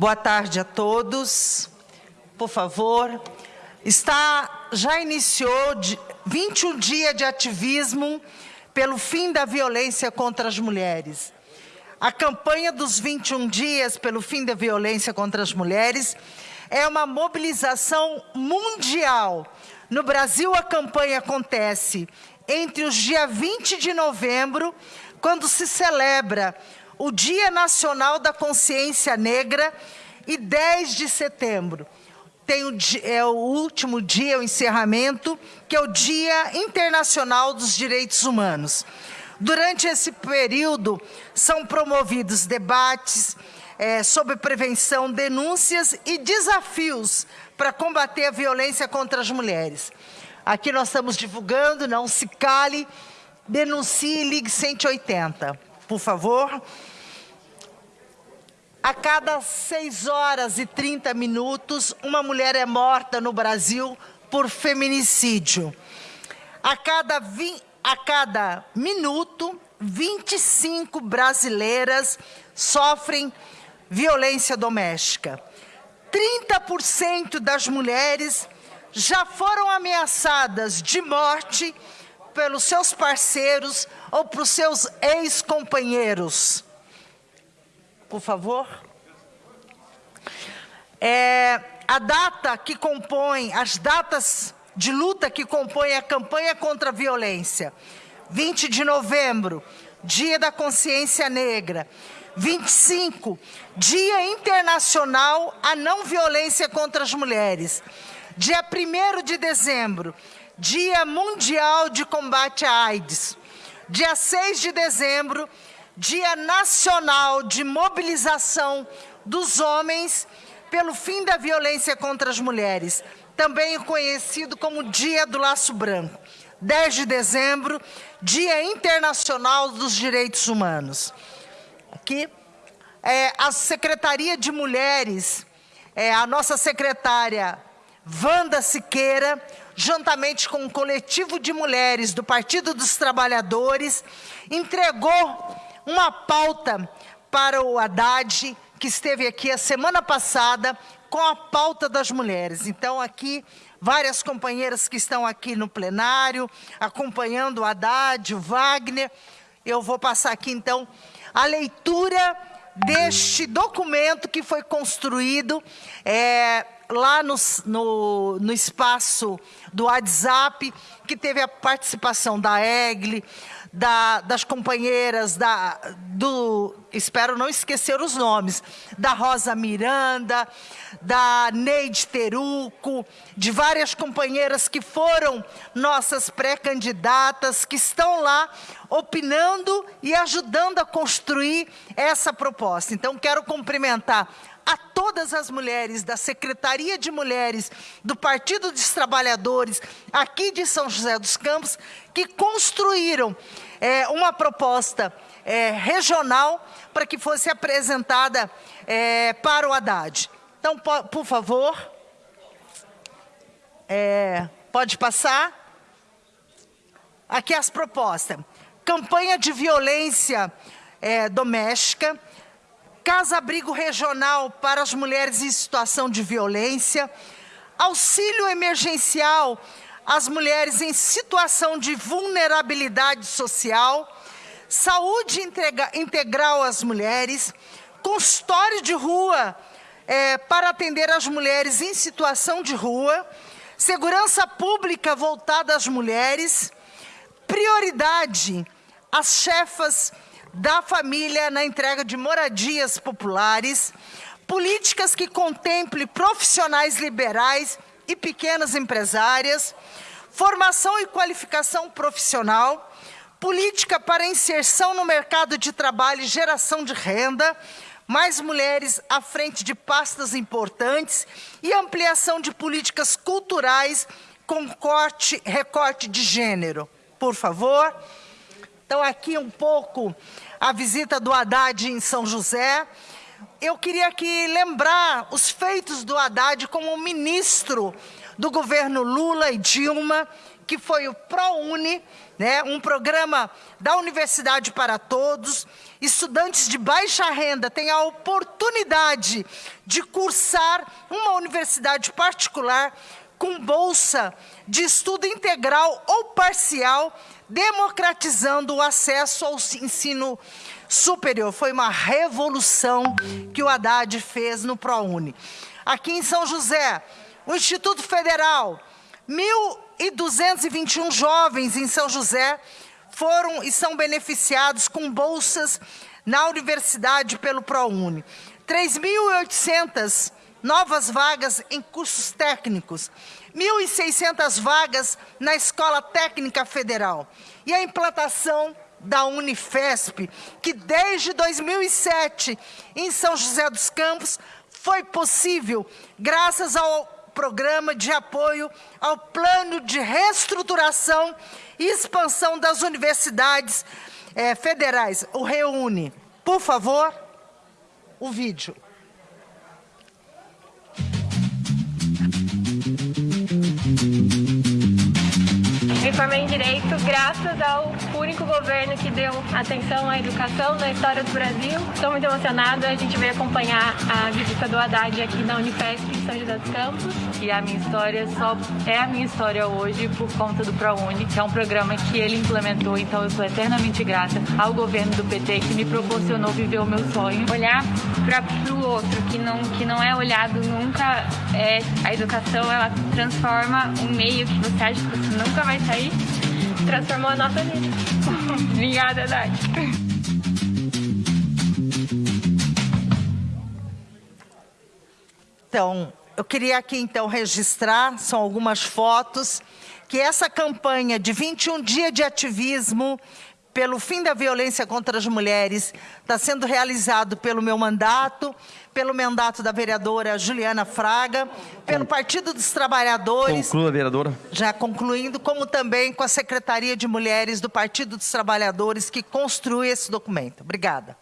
Boa tarde a todos. Por favor, está já iniciou 21 dias de ativismo pelo fim da violência contra as mulheres. A campanha dos 21 dias pelo fim da violência contra as mulheres é uma mobilização mundial. No Brasil, a campanha acontece entre os dias 20 de novembro, quando se celebra o Dia Nacional da Consciência Negra e 10 de setembro. Tem o, é o último dia, o encerramento, que é o Dia Internacional dos Direitos Humanos. Durante esse período, são promovidos debates é, sobre prevenção, denúncias e desafios para combater a violência contra as mulheres. Aqui nós estamos divulgando, não se cale, denuncie, ligue 180, por favor. A cada 6 horas e 30 minutos, uma mulher é morta no Brasil por feminicídio. A cada, vi, a cada minuto, 25 brasileiras sofrem violência doméstica. 30% das mulheres já foram ameaçadas de morte pelos seus parceiros ou por seus ex-companheiros por favor. É, a data que compõe, as datas de luta que compõem a campanha contra a violência. 20 de novembro, Dia da Consciência Negra. 25, Dia Internacional à Não Violência contra as Mulheres. Dia 1 de dezembro, Dia Mundial de Combate à AIDS. Dia 6 de dezembro, Dia Nacional de Mobilização dos Homens pelo Fim da Violência contra as Mulheres, também conhecido como Dia do Laço Branco. 10 de dezembro, Dia Internacional dos Direitos Humanos. Aqui, é, a Secretaria de Mulheres, é, a nossa secretária Wanda Siqueira, juntamente com o coletivo de mulheres do Partido dos Trabalhadores, entregou uma pauta para o Haddad, que esteve aqui a semana passada com a pauta das mulheres. Então, aqui, várias companheiras que estão aqui no plenário, acompanhando o Haddad, o Wagner. Eu vou passar aqui, então, a leitura deste documento que foi construído é, lá no, no, no, espaço do WhatsApp, que teve a participação da EGLE, da, das companheiras da, do, espero não esquecer os nomes, da Rosa Miranda, da Neide Teruco, de várias companheiras que foram nossas pré-candidatas, que estão lá opinando e ajudando a construir essa proposta. Então, quero cumprimentar a todas as mulheres da Secretaria de Mulheres do Partido dos Trabalhadores aqui de São José dos Campos que construíram é, uma proposta é, regional para que fosse apresentada é, para o Haddad. Então, por, por favor, é, pode passar. Aqui as propostas. Campanha de violência é, doméstica, casa-abrigo regional para as mulheres em situação de violência, auxílio emergencial às mulheres em situação de vulnerabilidade social, saúde integral às mulheres, consultório de rua é, para atender as mulheres em situação de rua, segurança pública voltada às mulheres, prioridade às chefas da família na entrega de moradias populares, políticas que contemplem profissionais liberais e pequenas empresárias, formação e qualificação profissional, política para inserção no mercado de trabalho e geração de renda, mais mulheres à frente de pastas importantes e ampliação de políticas culturais com corte, recorte de gênero. Por favor. Então, aqui um pouco a visita do Haddad em São José. Eu queria aqui lembrar os feitos do Haddad como ministro do governo Lula e Dilma, que foi o ProUni, né, um programa da Universidade para Todos. Estudantes de baixa renda têm a oportunidade de cursar uma universidade particular com bolsa de estudo integral ou parcial, democratizando o acesso ao ensino superior. Foi uma revolução que o Haddad fez no ProUni. Aqui em São José, o Instituto Federal, 1.221 jovens em São José foram e são beneficiados com bolsas na universidade pelo ProUni. 3.800 novas vagas em cursos técnicos, 1.600 vagas na Escola Técnica Federal e a implantação da Unifesp, que desde 2007, em São José dos Campos, foi possível graças ao programa de apoio ao plano de reestruturação e expansão das universidades eh, federais, o REUNE. Por favor, o vídeo. Me formei em Direito graças ao único governo que deu atenção à educação na história do Brasil. Estou muito emocionada, a gente veio acompanhar a visita do Haddad aqui na Unifesp em São José dos Campos. E a minha história só é a minha história hoje por conta do ProUni, que é um programa que ele implementou, então eu sou eternamente grata ao governo do PT que me proporcionou viver o meu sonho. Olhar para o outro, que não, que não é olhado nunca, é, a educação ela transforma um meio que você acha que você nunca vai sair, transformou a nossa vida. Obrigada, Dati. Então, eu queria aqui então registrar, são algumas fotos, que essa campanha de 21 dias de ativismo pelo fim da violência contra as mulheres está sendo realizado pelo meu mandato, pelo mandato da vereadora Juliana Fraga, pelo Partido dos Trabalhadores. Conclua, vereadora. Já concluindo, como também com a Secretaria de Mulheres do Partido dos Trabalhadores que construi esse documento. Obrigada.